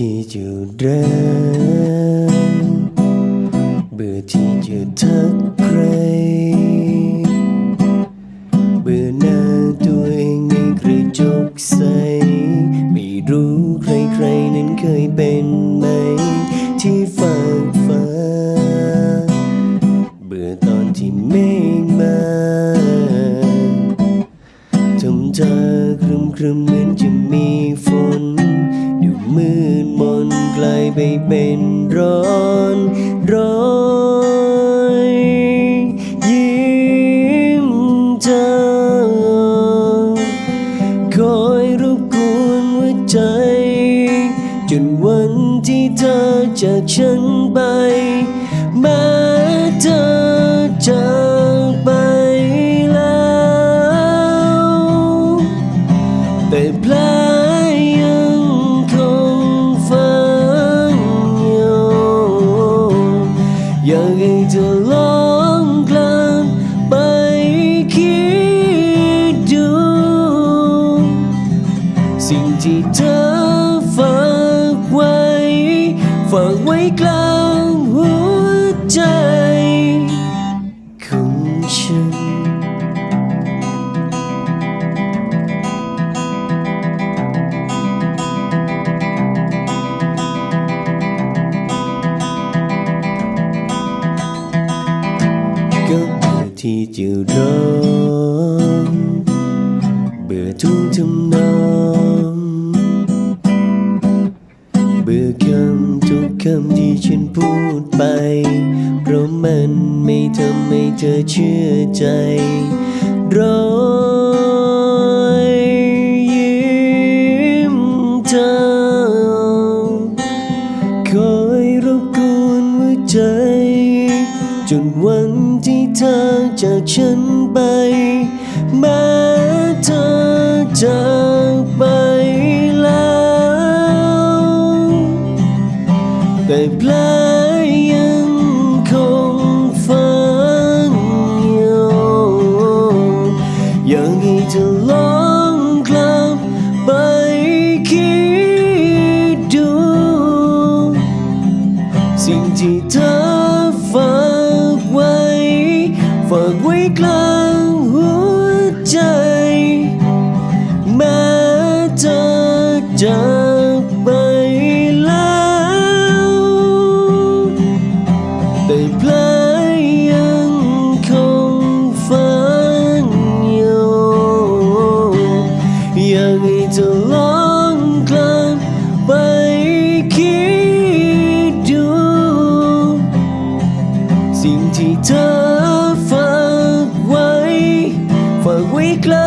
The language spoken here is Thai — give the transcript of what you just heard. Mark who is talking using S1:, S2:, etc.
S1: ที่จะเดิน เบื่อที่จะทักใคร เบื่อหน้าตัวเองในกระจกใส ไม่รู้ใครๆนั้นเคยเป็นไหม ที่ฝากฟ้า เบื่อตอนที่ไม่มาทำเธอครึมครึมเหมือนจะมีฝนดูมือ กลายไปเป็นร้อนร้อยยิ้มเธอคอยรบกวนหัวใจ จนวันที่เธอจากฉันไปแม้เธอจา อยากให้เธอลองกลับไปคิดดู สิ่งที่เธอฝากไว้ ฝากไว้กลางหัวใจของฉัน ที่จะร้องเบื่อทุกทำนองเบื่อคำทุกคำที่ฉันพูดไป เพราะมันไม่ทำให้เธอเชื่อใจร้อง จากฉันไป แม้เธอจากไปแล้ว แต่แผลยังคงฝังอยู่อยากให้เธอลองกลับไปคิดดู สิ่งที่เธอฝากไว้ ฝากไว้กลางหัวใจ แม้จะเจอ สิ่ง